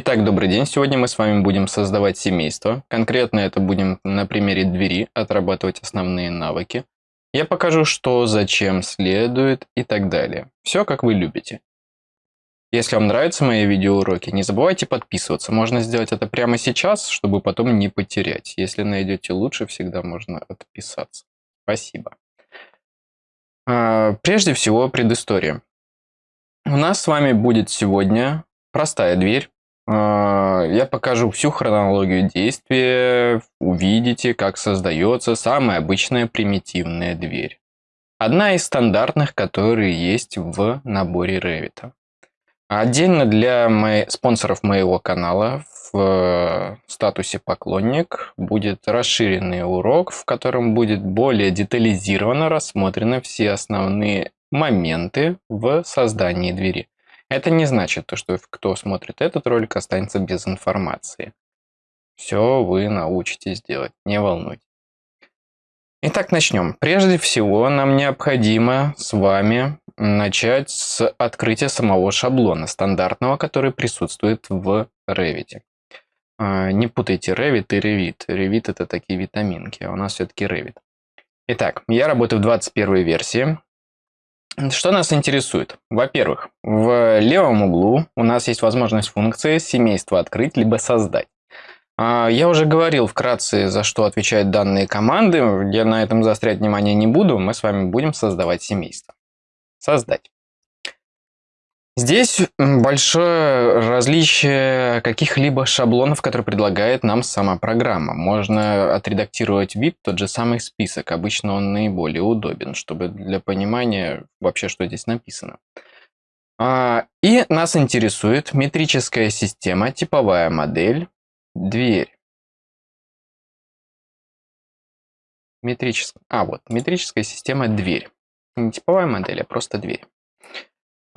Итак, добрый день. Сегодня мы с вами будем создавать семейство. Конкретно это будем на примере двери отрабатывать основные навыки. Я покажу, что, зачем следует и так далее. Все, как вы любите. Если вам нравятся мои видеоуроки, не забывайте подписываться. Можно сделать это прямо сейчас, чтобы потом не потерять. Если найдете лучше, всегда можно отписаться. Спасибо. А, прежде всего, предыстория. У нас с вами будет сегодня простая дверь. А, я покажу всю хронологию действия, увидите, как создается самая обычная примитивная дверь. Одна из стандартных, которые есть в наборе Revit. Отдельно для мои, спонсоров моего канала в статусе поклонник будет расширенный урок, в котором будет более детализированно рассмотрены все основные моменты в создании двери. Это не значит, то, что кто смотрит этот ролик, останется без информации. Все вы научитесь делать, не волнуйтесь. Итак, начнем. Прежде всего, нам необходимо с вами начать с открытия самого шаблона стандартного, который присутствует в Revit. А, не путайте Revit и Revit. Revit это такие витаминки, а у нас все-таки Revit. Итак, я работаю в 21 версии. Что нас интересует? Во-первых, в левом углу у нас есть возможность функции семейство открыть либо создать. А, я уже говорил вкратце, за что отвечают данные команды. Я на этом заострять внимание не буду. Мы с вами будем создавать семейство. Создать. Здесь большое различие каких-либо шаблонов, которые предлагает нам сама программа. Можно отредактировать VIP, тот же самый список. Обычно он наиболее удобен, чтобы для понимания вообще, что здесь написано. А, и нас интересует метрическая система, типовая модель, дверь. Метрическая. А, вот, метрическая система дверь. Не типовая модель, а просто дверь.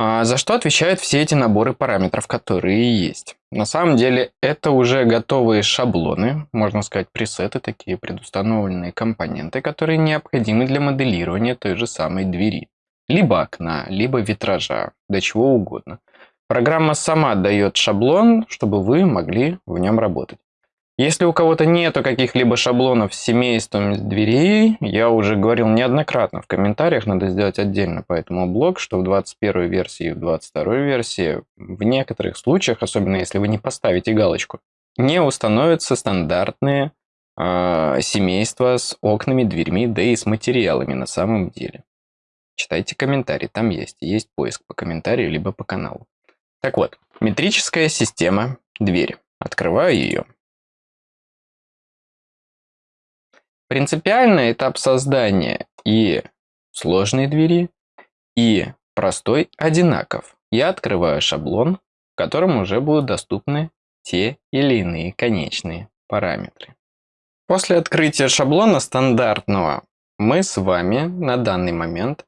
А за что отвечают все эти наборы параметров, которые есть? На самом деле это уже готовые шаблоны, можно сказать пресеты, такие предустановленные компоненты, которые необходимы для моделирования той же самой двери. Либо окна, либо витража, до чего угодно. Программа сама дает шаблон, чтобы вы могли в нем работать. Если у кого-то нету каких-либо шаблонов с семейством дверей, я уже говорил неоднократно в комментариях, надо сделать отдельно по этому блог, что в 21 версии и в 22 версии в некоторых случаях, особенно если вы не поставите галочку, не установятся стандартные э, семейства с окнами, дверьми, да и с материалами на самом деле. Читайте комментарии, там есть. Есть поиск по комментарию, либо по каналу. Так вот, метрическая система двери. Открываю ее. Принципиальный этап создания и сложной двери, и простой одинаков. Я открываю шаблон, в котором уже будут доступны те или иные конечные параметры. После открытия шаблона стандартного мы с вами на данный момент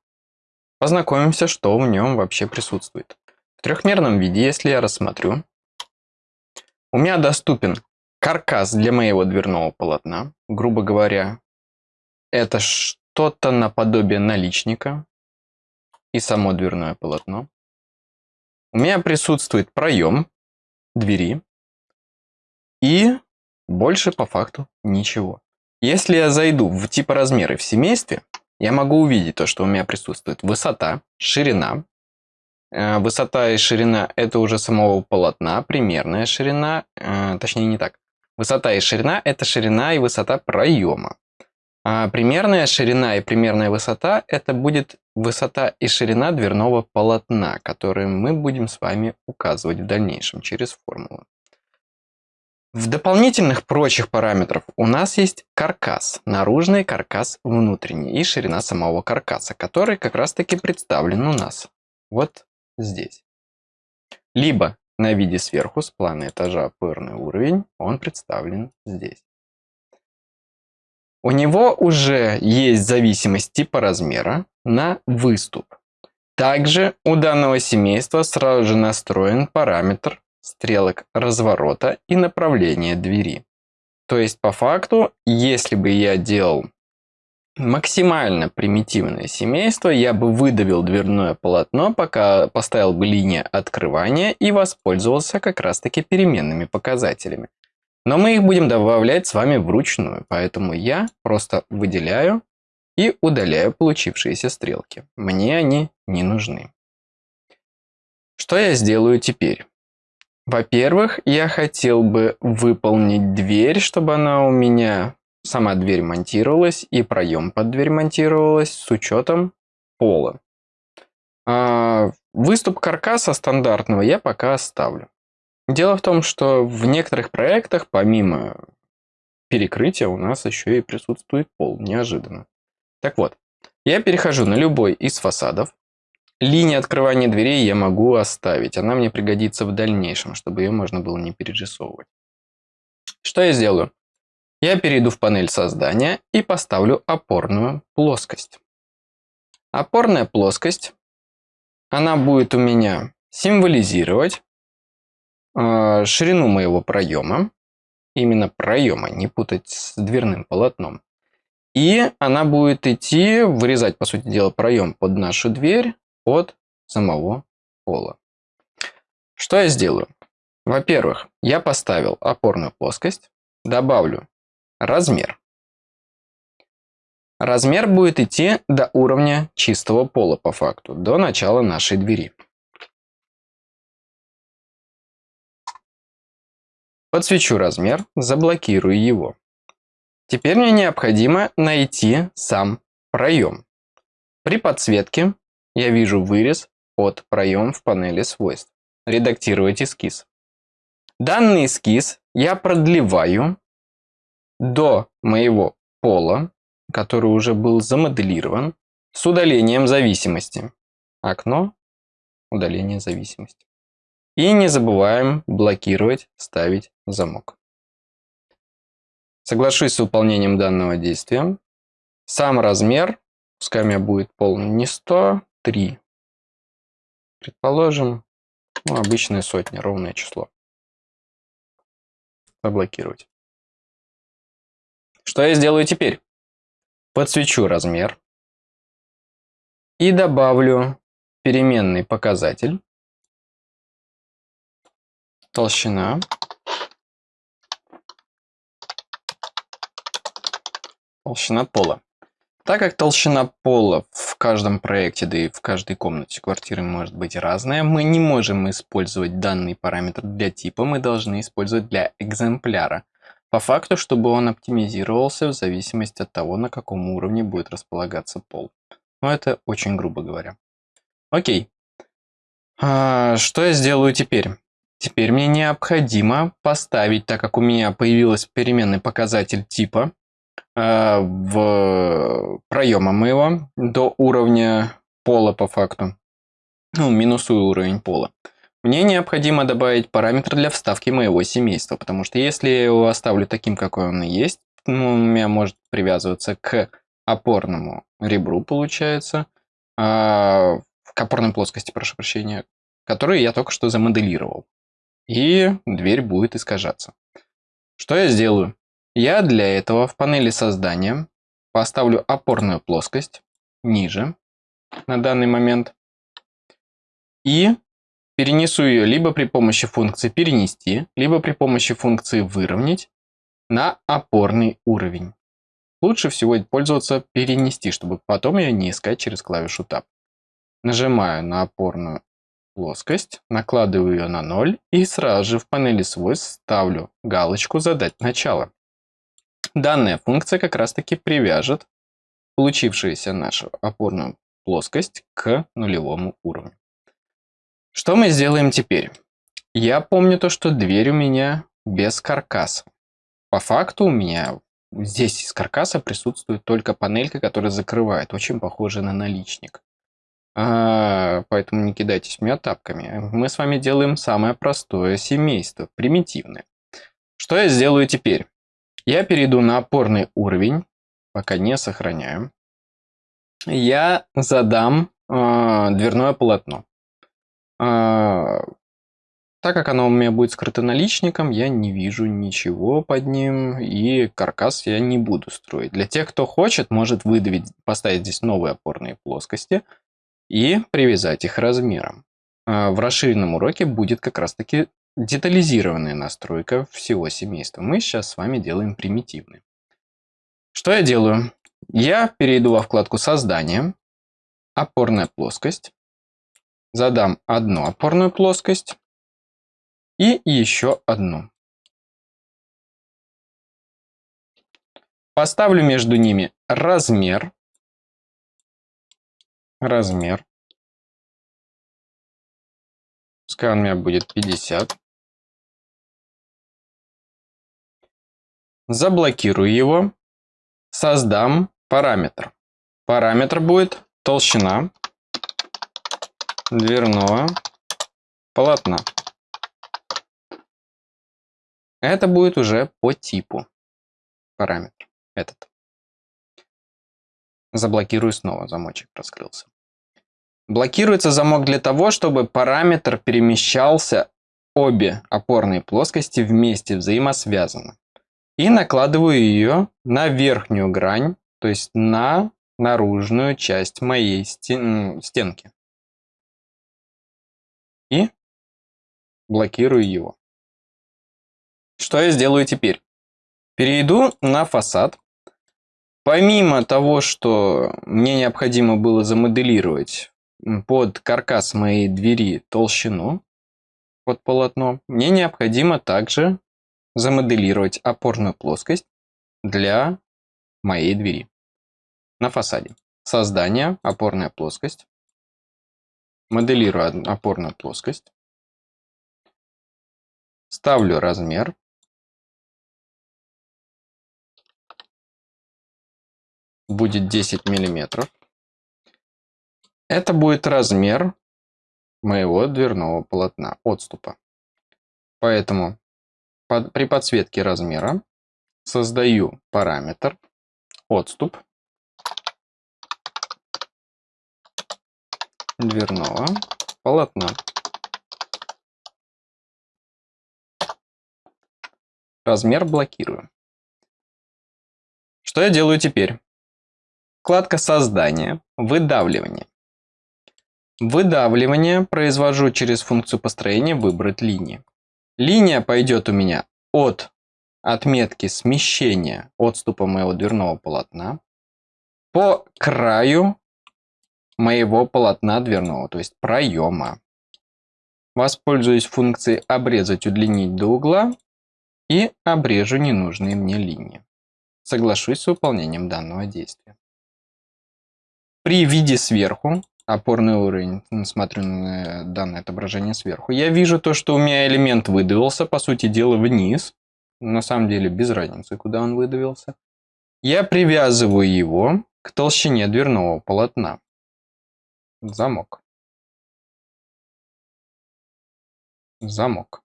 познакомимся, что в нем вообще присутствует. В трехмерном виде, если я рассмотрю, у меня доступен каркас для моего дверного полотна. Грубо говоря, это что-то наподобие наличника и само дверное полотно. У меня присутствует проем двери и больше по факту ничего. Если я зайду в типа размеры в семействе, я могу увидеть то, что у меня присутствует высота, ширина. Э, высота и ширина это уже самого полотна, примерная ширина, э, точнее не так. Высота и ширина – это ширина и высота проема. А примерная ширина и примерная высота – это будет высота и ширина дверного полотна, которые мы будем с вами указывать в дальнейшем через формулу. В дополнительных прочих параметров у нас есть каркас, наружный каркас внутренний и ширина самого каркаса, который как раз таки представлен у нас вот здесь. Либо на виде сверху с плана этажа пырный уровень, он представлен здесь. У него уже есть зависимость типа размера на выступ. Также у данного семейства сразу же настроен параметр стрелок разворота и направления двери. То есть по факту, если бы я делал максимально примитивное семейство, я бы выдавил дверное полотно, пока поставил бы линию открывания и воспользовался как раз-таки переменными показателями. Но мы их будем добавлять с вами вручную, поэтому я просто выделяю и удаляю получившиеся стрелки. Мне они не нужны. Что я сделаю теперь? Во-первых, я хотел бы выполнить дверь, чтобы она у меня, сама дверь монтировалась и проем под дверь монтировалась с учетом пола. А выступ каркаса стандартного я пока оставлю. Дело в том, что в некоторых проектах, помимо перекрытия, у нас еще и присутствует пол, неожиданно. Так вот, я перехожу на любой из фасадов, Линию открывания дверей я могу оставить. Она мне пригодится в дальнейшем, чтобы ее можно было не перерисовывать. Что я сделаю? Я перейду в панель создания и поставлю опорную плоскость. Опорная плоскость, она будет у меня символизировать э, ширину моего проема. Именно проема, не путать с дверным полотном. И она будет идти, вырезать, по сути дела, проем под нашу дверь от самого пола. Что я сделаю? Во-первых, я поставил опорную плоскость, добавлю размер. Размер будет идти до уровня чистого пола по факту, до начала нашей двери. Подсвечу размер, заблокирую его. Теперь мне необходимо найти сам проем. При подсветке я вижу вырез от проем в панели свойств. Редактировать эскиз. Данный эскиз я продлеваю до моего пола, который уже был замоделирован, с удалением зависимости. Окно, удаление зависимости. И не забываем блокировать, ставить замок. Соглашусь с выполнением данного действия. Сам размер, пускай у меня будет пол не 100, 3. Предположим, ну, обычная сотня, ровное число. Заблокировать. Что я сделаю теперь? Подсвечу размер и добавлю переменный показатель толщина толщина пола. Так как толщина пола в каждом проекте, да и в каждой комнате квартиры может быть разная, мы не можем использовать данный параметр для типа, мы должны использовать для экземпляра. По факту, чтобы он оптимизировался в зависимости от того, на каком уровне будет располагаться пол. Но это очень грубо говоря. Окей. А, что я сделаю теперь? Теперь мне необходимо поставить, так как у меня появился переменный показатель типа, Э, в проема моего до уровня пола по факту. Ну, минусую уровень пола. Мне необходимо добавить параметр для вставки моего семейства, потому что если я его оставлю таким, какой он есть, ну, у меня может привязываться к опорному ребру, получается, а, к опорной плоскости, прошу прощения, которую я только что замоделировал. И дверь будет искажаться. Что я сделаю? Я для этого в панели создания поставлю опорную плоскость ниже на данный момент и перенесу ее либо при помощи функции перенести, либо при помощи функции выровнять на опорный уровень. Лучше всего пользоваться перенести, чтобы потом ее не искать через клавишу Tab. Нажимаю на опорную плоскость, накладываю ее на 0 и сразу же в панели свойств ставлю галочку «Задать начало». Данная функция как раз-таки привяжет получившуюся нашу опорную плоскость к нулевому уровню. Что мы сделаем теперь? Я помню то, что дверь у меня без каркаса. По факту у меня здесь из каркаса присутствует только панелька, которая закрывает, очень похожа на наличник. А, поэтому не кидайтесь меня тапками. Мы с вами делаем самое простое семейство, примитивное. Что я сделаю теперь? Я перейду на опорный уровень, пока не сохраняю. Я задам э, дверное полотно. Э, Так как оно у меня будет скрыто наличником, я не вижу ничего под ним, и каркас я не буду строить. Для тех, кто хочет, может выдавить, поставить здесь новые опорные плоскости и привязать их размером. А в расширенном уроке будет как раз-таки детализированная настройка всего семейства. Мы сейчас с вами делаем примитивный. Что я делаю? Я перейду во вкладку «Создание», «Опорная плоскость», задам одну опорную плоскость, и еще одну. Поставлю между ними размер. Размер. Пускай у меня будет 50. Заблокирую его. Создам параметр. Параметр будет толщина дверного полотна. Это будет уже по типу параметр этот. Заблокирую снова, замочек раскрылся. Блокируется замок для того, чтобы параметр перемещался обе опорные плоскости вместе взаимосвязаны. И накладываю ее на верхнюю грань, то есть на наружную часть моей стен стенки. И блокирую его. Что я сделаю теперь? Перейду на фасад. Помимо того, что мне необходимо было замоделировать под каркас моей двери толщину под полотно, мне необходимо также замоделировать опорную плоскость для моей двери на фасаде. Создание, опорная плоскость. Моделирую опорную плоскость. Ставлю размер будет 10 миллиметров. Это будет размер моего дверного полотна, отступа. Поэтому под, при подсветке размера создаю параметр отступ дверного полотна. Размер блокирую. Что я делаю теперь? Вкладка «Создание», «Выдавливание». Выдавливание произвожу через функцию построения «Выбрать линии». Линия пойдет у меня от отметки смещения отступа моего дверного полотна по краю моего полотна дверного, то есть проема. Воспользуюсь функцией «Обрезать, удлинить до угла» и обрежу ненужные мне линии. Соглашусь с выполнением данного действия. При виде сверху, опорный уровень, смотрю на данное отображение сверху, я вижу то, что у меня элемент выдавился, по сути дела, вниз. На самом деле без разницы, куда он выдавился. Я привязываю его к толщине дверного полотна. Замок. Замок.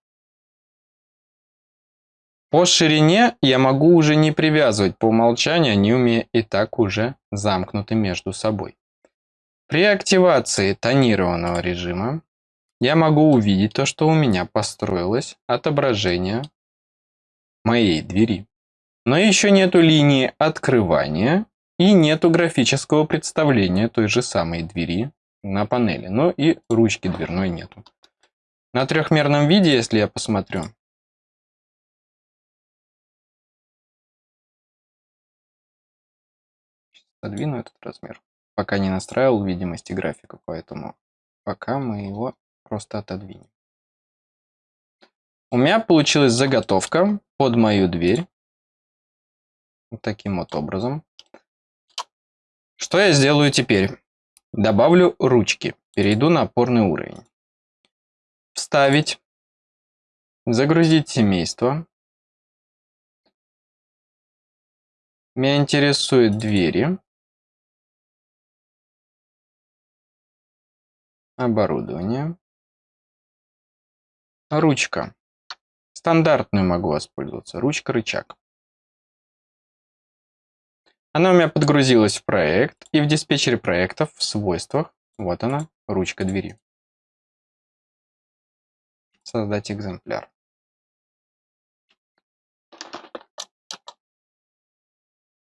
По ширине я могу уже не привязывать, по умолчанию они у меня и так уже замкнуты между собой. При активации тонированного режима я могу увидеть то, что у меня построилось отображение моей двери. Но еще нету линии открывания и нету графического представления той же самой двери на панели. Но и ручки дверной нету. На трехмерном виде, если я посмотрю, Подвину этот размер. Пока не настраивал видимости графика, поэтому пока мы его просто отодвинем. У меня получилась заготовка под мою дверь. Вот таким вот образом. Что я сделаю теперь? Добавлю ручки. Перейду на опорный уровень. Вставить. Загрузить семейство. Меня интересуют двери. Оборудование. Ручка. Стандартную могу воспользоваться. Ручка-рычаг. Она у меня подгрузилась в проект, и в диспетчере проектов в свойствах, вот она, ручка двери. Создать экземпляр.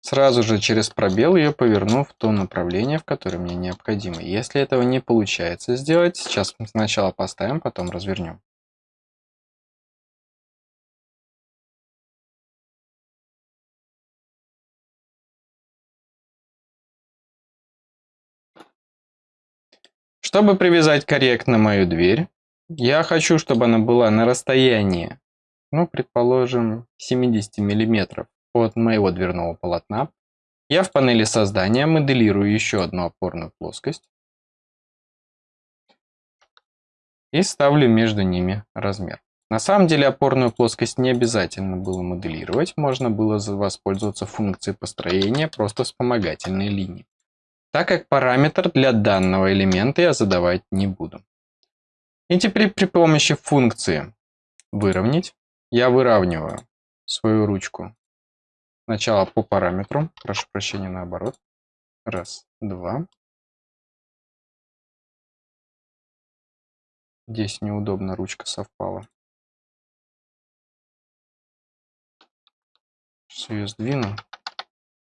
Сразу же через пробел ее поверну в то направление, в которое мне необходимо. Если этого не получается сделать, сейчас сначала поставим, потом развернем. Чтобы привязать корректно мою дверь, я хочу, чтобы она была на расстоянии, ну, предположим, 70 миллиметров от моего дверного полотна. Я в панели создания моделирую еще одну опорную плоскость и ставлю между ними размер. На самом деле опорную плоскость не обязательно было моделировать, можно было воспользоваться функцией построения просто вспомогательной линии так как параметр для данного элемента я задавать не буду. И теперь при помощи функции выровнять я выравниваю свою ручку сначала по параметру, прошу прощения, наоборот. Раз, два. Здесь неудобно, ручка совпала. Сейчас ее сдвину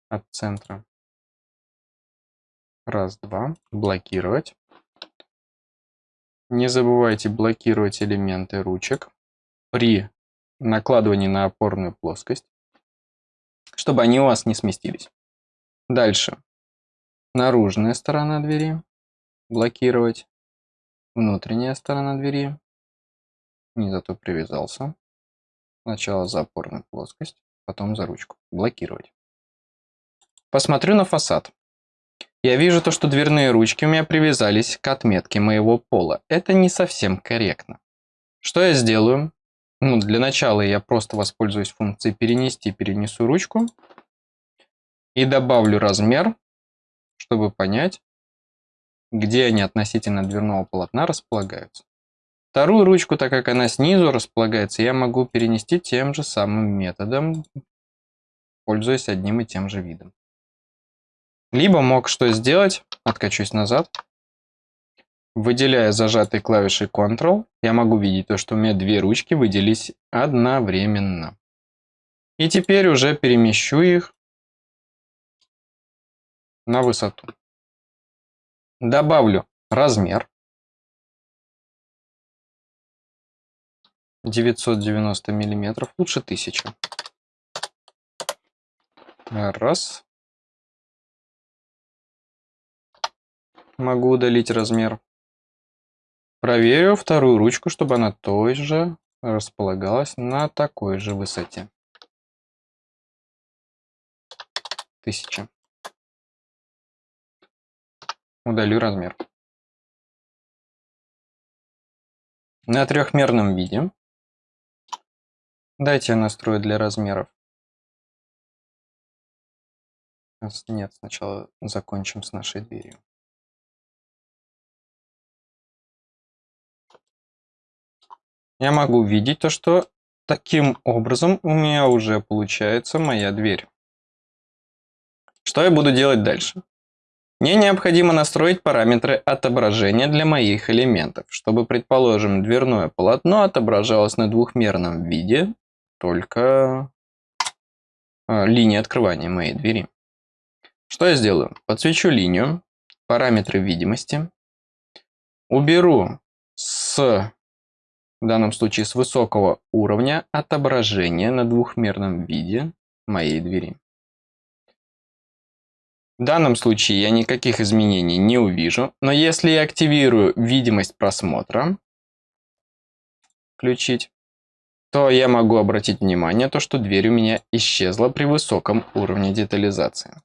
от центра. Раз, два. Блокировать. Не забывайте блокировать элементы ручек при накладывании на опорную плоскость, чтобы они у вас не сместились. Дальше. Наружная сторона двери. Блокировать. Внутренняя сторона двери. Не зато привязался. Сначала за опорную плоскость, потом за ручку. Блокировать. Посмотрю на фасад. Я вижу то, что дверные ручки у меня привязались к отметке моего пола. Это не совсем корректно. Что я сделаю? Ну, для начала я просто воспользуюсь функцией перенести, перенесу ручку. И добавлю размер, чтобы понять, где они относительно дверного полотна располагаются. Вторую ручку, так как она снизу располагается, я могу перенести тем же самым методом, пользуясь одним и тем же видом. Либо мог что сделать, откачусь назад, выделяя зажатой клавишей Ctrl, я могу видеть то, что у меня две ручки выделились одновременно. И теперь уже перемещу их на высоту. Добавлю размер. 990 миллиметров, лучше 1000. Раз. Могу удалить размер. Проверю вторую ручку, чтобы она тоже располагалась на такой же высоте. Тысяча. Удалю размер. На трехмерном виде. Дайте я настрою для размеров. Нет, сначала закончим с нашей дверью. Я могу видеть то, что таким образом у меня уже получается моя дверь. Что я буду делать дальше? Мне необходимо настроить параметры отображения для моих элементов, чтобы, предположим, дверное полотно отображалось на двухмерном виде, только э, линии открывания моей двери. Что я сделаю? Подсвечу линию, параметры видимости, уберу с в данном случае с высокого уровня отображения на двухмерном виде моей двери. В данном случае я никаких изменений не увижу, но если я активирую видимость просмотра, включить, то я могу обратить внимание, то, что дверь у меня исчезла при высоком уровне детализации.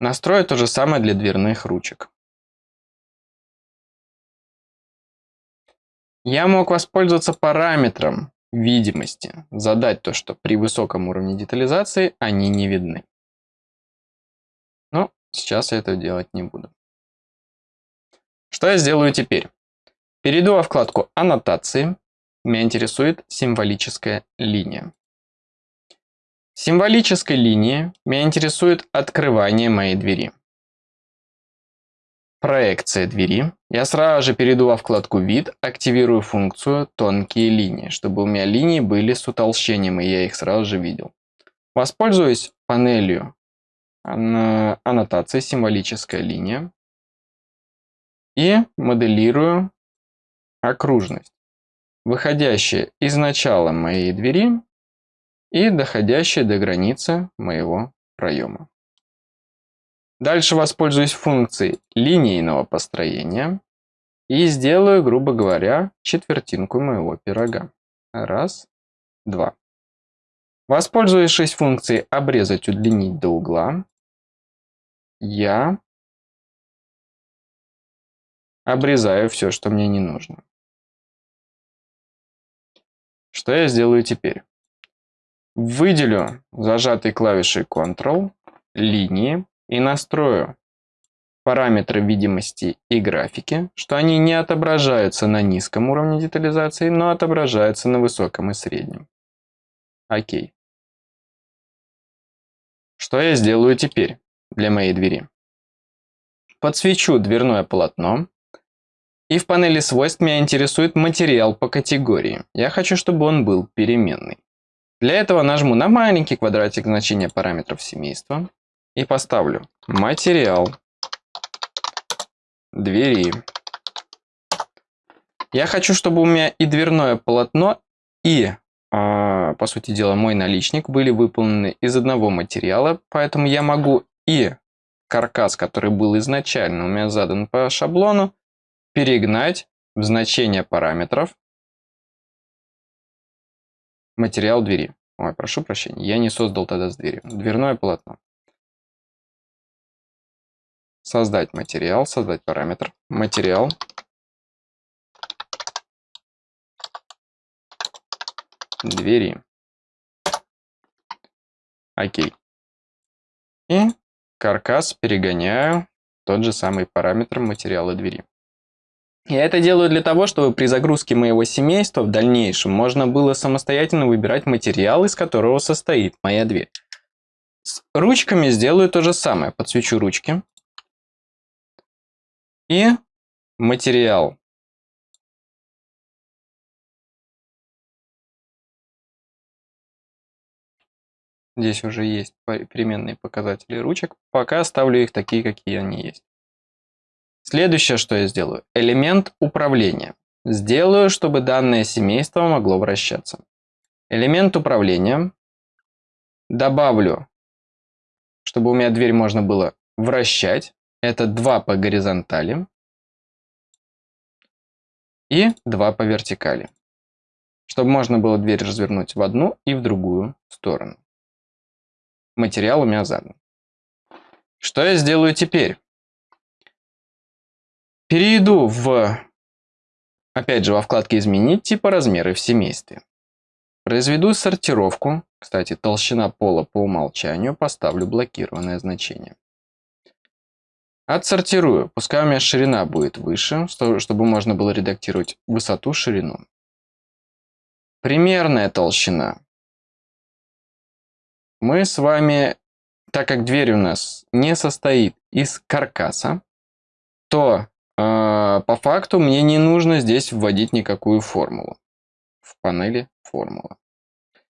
Настрою то же самое для дверных ручек. Я мог воспользоваться параметром видимости, задать то, что при высоком уровне детализации они не видны. Но сейчас я это делать не буду. Что я сделаю теперь? Перейду во вкладку «Аннотации». Меня интересует символическая линия. В символической линии меня интересует открывание моей двери. Проекция двери. Я сразу же перейду во вкладку «Вид», активирую функцию «Тонкие линии», чтобы у меня линии были с утолщением, и я их сразу же видел. Воспользуюсь панелью аннотации «Символическая линия» и моделирую окружность, выходящая из начала моей двери и доходящая до границы моего проема. Дальше воспользуюсь функцией линейного построения и сделаю, грубо говоря, четвертинку моего пирога. Раз, два. Воспользовавшись функцией «Обрезать, удлинить до угла», я обрезаю все, что мне не нужно. Что я сделаю теперь? Выделю зажатой клавишей Ctrl линии и настрою параметры видимости и графики, что они не отображаются на низком уровне детализации, но отображаются на высоком и среднем. Окей. Что я сделаю теперь для моей двери? Подсвечу дверное полотно. И в панели свойств меня интересует материал по категории. Я хочу, чтобы он был переменный. Для этого нажму на маленький квадратик значения параметров семейства и поставлю материал двери. Я хочу, чтобы у меня и дверное полотно, и, э, по сути дела, мой наличник были выполнены из одного материала, поэтому я могу и каркас, который был изначально у меня задан по шаблону, перегнать в значение параметров материал двери. Ой, прошу прощения, я не создал тогда с дверью. Дверное полотно. Создать материал, создать параметр. Материал. Двери. Окей. И каркас перегоняю тот же самый параметр материала двери. Я это делаю для того, чтобы при загрузке моего семейства в дальнейшем можно было самостоятельно выбирать материал, из которого состоит моя дверь. С ручками сделаю то же самое. Подсвечу ручки. И материал. Здесь уже есть переменные показатели ручек. Пока оставлю их такие, какие они есть. Следующее, что я сделаю. Элемент управления. Сделаю, чтобы данное семейство могло вращаться. Элемент управления. Добавлю, чтобы у меня дверь можно было вращать. Это 2 по горизонтали и 2 по вертикали. Чтобы можно было дверь развернуть в одну и в другую сторону. Материал у меня задан. Что я сделаю теперь? Перейду в, опять же, во вкладке «Изменить типа размеры в семействе». Произведу сортировку. Кстати, толщина пола по умолчанию поставлю блокированное значение. Отсортирую. Пускай у меня ширина будет выше, чтобы можно было редактировать высоту, ширину. Примерная толщина. Мы с вами, так как дверь у нас не состоит из каркаса, то э, по факту мне не нужно здесь вводить никакую формулу в панели формула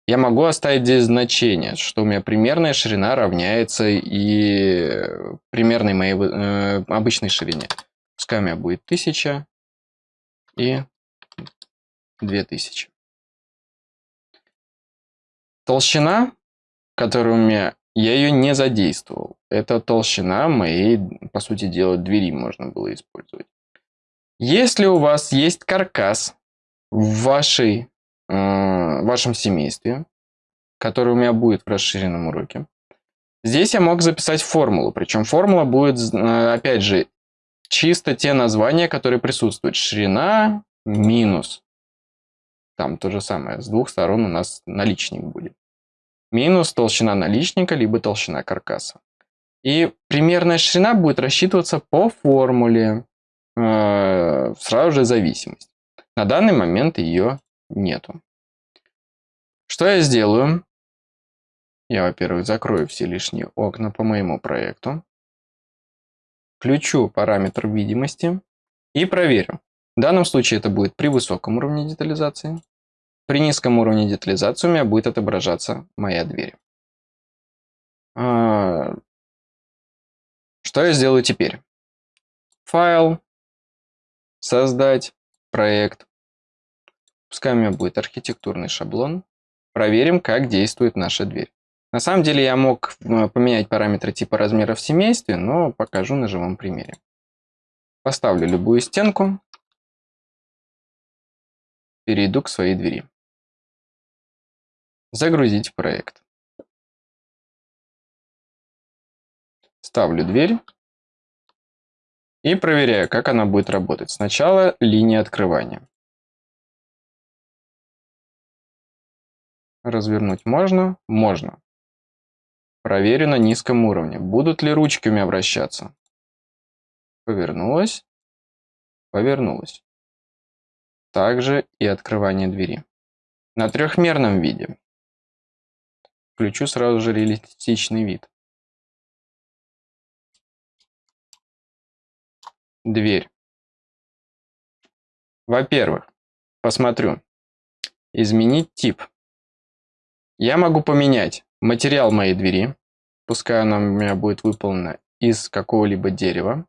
я могу оставить здесь значение, что у меня примерная ширина равняется и примерной моей э, обычной ширине. Пускай у меня будет 1000 и 2000. Толщина, которая у меня, я ее не задействовал. Это толщина моей, по сути дела, двери можно было использовать. Если у вас есть каркас в вашей в вашем семействе, который у меня будет в расширенном уроке. Здесь я мог записать формулу, причем формула будет, э, опять же, чисто те названия, которые присутствуют. Ширина минус. Там то же самое, с двух сторон у нас наличник будет. Минус толщина наличника, либо толщина каркаса. И примерная ширина будет рассчитываться по формуле, э, сразу же зависимость. На данный момент ее нету. Что я сделаю? Я, во-первых, закрою все лишние окна по моему проекту. включу параметр видимости и проверю. В данном случае это будет при высоком уровне детализации. При низком уровне детализации у меня будет отображаться моя дверь. А, что я сделаю теперь? Файл, создать, проект. Пускай у меня будет архитектурный шаблон. Проверим, как действует наша дверь. На самом деле я мог э, поменять параметры типа размера в семействе, но покажу на живом примере. Поставлю любую стенку. Перейду к своей двери. Загрузить проект. Ставлю дверь. И проверяю, как она будет работать. Сначала линия открывания. Развернуть можно? Можно. Проверю на низком уровне. Будут ли ручки у меня вращаться? Повернулась. Повернулась. Также и открывание двери. На трехмерном виде. Включу сразу же реалистичный вид. Дверь. Во-первых, посмотрю. Изменить тип. Я могу поменять материал моей двери, пускай она у меня будет выполнена из какого-либо дерева.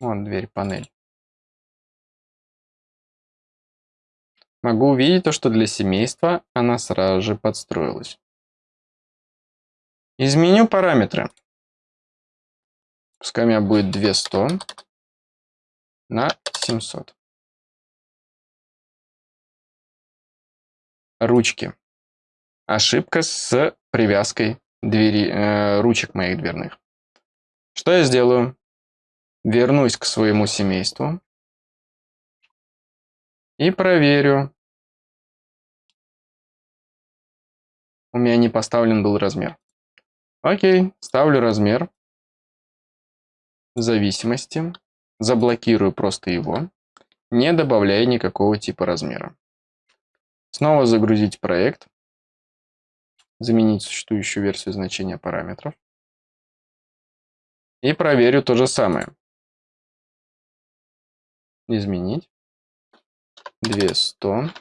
Вон дверь, панель. Могу увидеть то, что для семейства она сразу же подстроилась. Изменю параметры. Пускай у меня будет 200 на 700. Ручки. Ошибка с привязкой двери, э, ручек моих дверных. Что я сделаю? Вернусь к своему семейству. И проверю. У меня не поставлен был размер. Окей, ставлю размер. Зависимости. Заблокирую просто его, не добавляя никакого типа размера. Снова загрузить проект. Заменить существующую версию значения параметров. И проверю то же самое. Изменить. 200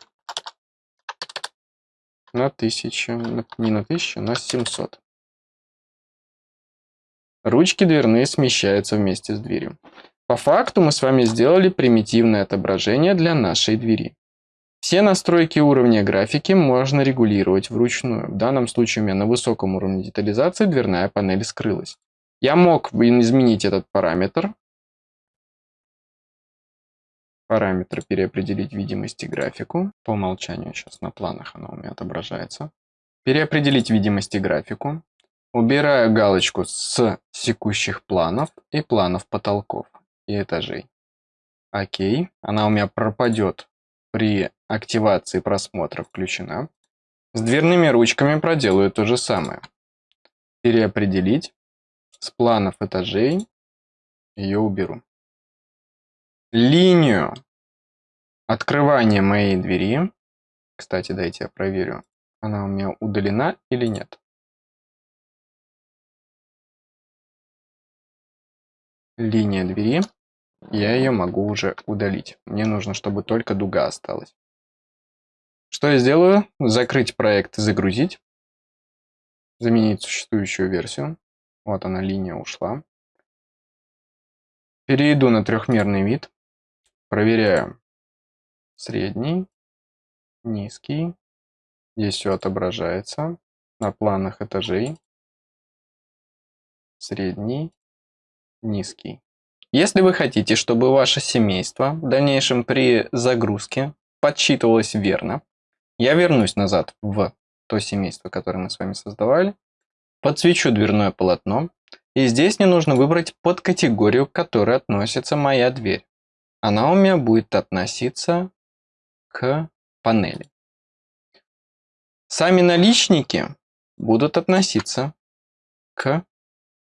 на 1000, не на 1000, на 700. Ручки дверные смещаются вместе с дверью. По факту мы с вами сделали примитивное отображение для нашей двери. Все настройки уровня графики можно регулировать вручную. В данном случае у меня на высоком уровне детализации дверная панель скрылась. Я мог изменить этот параметр, Параметры переопределить видимости графику. По умолчанию сейчас на планах она у меня отображается. Переопределить видимости графику. Убираю галочку с секущих планов и планов потолков и этажей. Окей. Она у меня пропадет при активации просмотра включена. С дверными ручками проделаю то же самое. Переопределить. С планов этажей ее уберу линию открывания моей двери. Кстати, дайте я проверю, она у меня удалена или нет. Линия двери, я ее могу уже удалить. Мне нужно, чтобы только дуга осталась. Что я сделаю? Закрыть проект загрузить. Заменить существующую версию. Вот она, линия ушла. Перейду на трехмерный вид. Проверяю. Средний, низкий. Здесь все отображается на планах этажей. Средний, низкий. Если вы хотите, чтобы ваше семейство в дальнейшем при загрузке подсчитывалось верно, я вернусь назад в то семейство, которое мы с вами создавали, подсвечу дверное полотно, и здесь мне нужно выбрать под категорию, к которой относится моя дверь она у меня будет относиться к панели. Сами наличники будут относиться к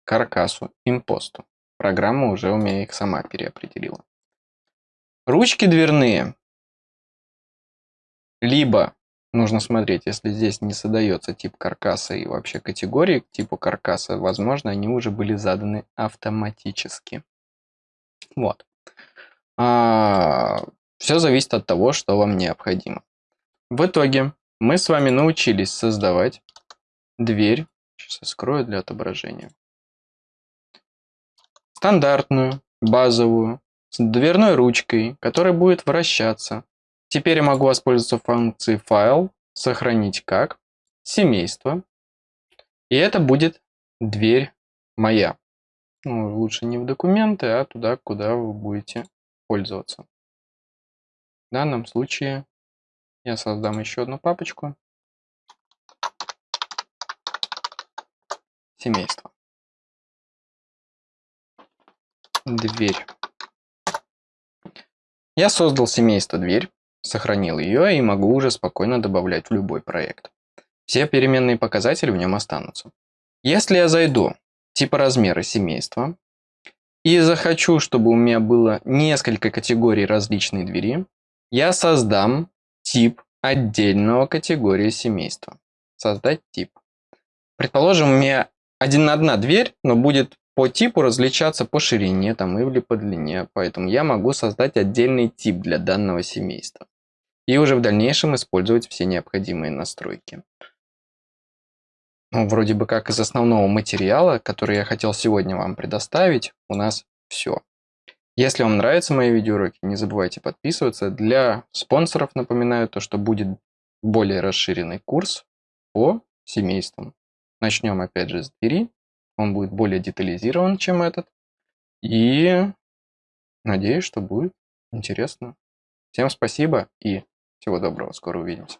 каркасу, импосту. Программа уже у меня их сама переопределила. Ручки дверные. Либо нужно смотреть, если здесь не задается тип каркаса и вообще категории к типу каркаса, возможно, они уже были заданы автоматически. Вот. А, все зависит от того, что вам необходимо. В итоге мы с вами научились создавать дверь. Сейчас я скрою для отображения. Стандартную, базовую, с дверной ручкой, которая будет вращаться. Теперь я могу воспользоваться функцией файл, сохранить как, семейство. И это будет дверь моя. Ну, лучше не в документы, а туда, куда вы будете пользоваться. В данном случае я создам еще одну папочку. Семейство. Дверь. Я создал семейство дверь, сохранил ее и могу уже спокойно добавлять в любой проект. Все переменные показатели в нем останутся. Если я зайду типа размера семейства и захочу, чтобы у меня было несколько категорий различной двери, я создам тип отдельного категории семейства. Создать тип. Предположим, у меня один одна дверь, но будет по типу различаться по ширине там, или по длине. Поэтому я могу создать отдельный тип для данного семейства. И уже в дальнейшем использовать все необходимые настройки. Ну, вроде бы как из основного материала, который я хотел сегодня вам предоставить, у нас все. Если вам нравятся мои видеоуроки, не забывайте подписываться. Для спонсоров напоминаю то, что будет более расширенный курс по семействам. Начнем опять же с двери. Он будет более детализирован, чем этот. И надеюсь, что будет интересно. Всем спасибо и всего доброго. Скоро увидимся.